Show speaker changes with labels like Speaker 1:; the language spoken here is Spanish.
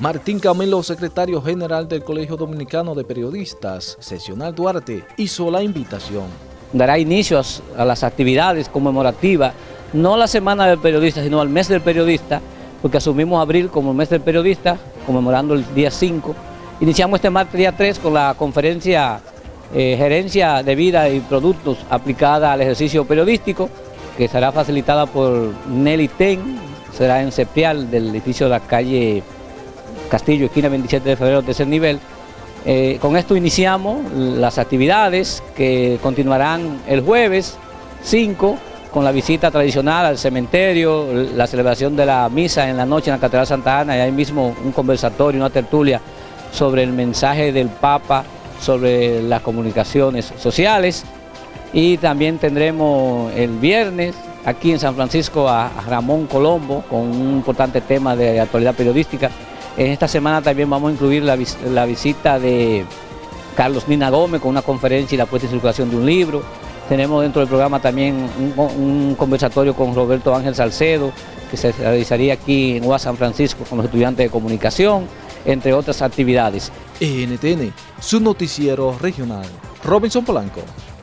Speaker 1: Martín Camelo, secretario general del Colegio Dominicano de Periodistas, Sesional Duarte, hizo la invitación.
Speaker 2: Dará inicio a las actividades conmemorativas, no la Semana del Periodista, sino al mes del periodista, porque asumimos abril como el mes del periodista, conmemorando el día 5. Iniciamos este martes día 3 con la conferencia eh, Gerencia de Vida y Productos aplicada al ejercicio periodístico, que será facilitada por Nelly Ten, será en Septial del edificio de la calle Castillo, esquina 27 de febrero, tercer nivel. Eh, con esto iniciamos las actividades que continuarán el jueves 5 con la visita tradicional al cementerio, la celebración de la misa en la noche en la Catedral Santa Ana. Y ahí mismo un conversatorio, una tertulia sobre el mensaje del Papa, sobre las comunicaciones sociales. Y también tendremos el viernes aquí en San Francisco a Ramón Colombo con un importante tema de actualidad periodística en esta semana también vamos a incluir la, visita de Carlos Nina Gómez con una conferencia y la puesta en circulación de un libro. Tenemos dentro del programa también un, conversatorio con Roberto Ángel Salcedo, que se realizaría aquí en UA San Francisco con los estudiantes de comunicación, entre otras actividades.
Speaker 1: NTN, su noticiero regional. Robinson Polanco.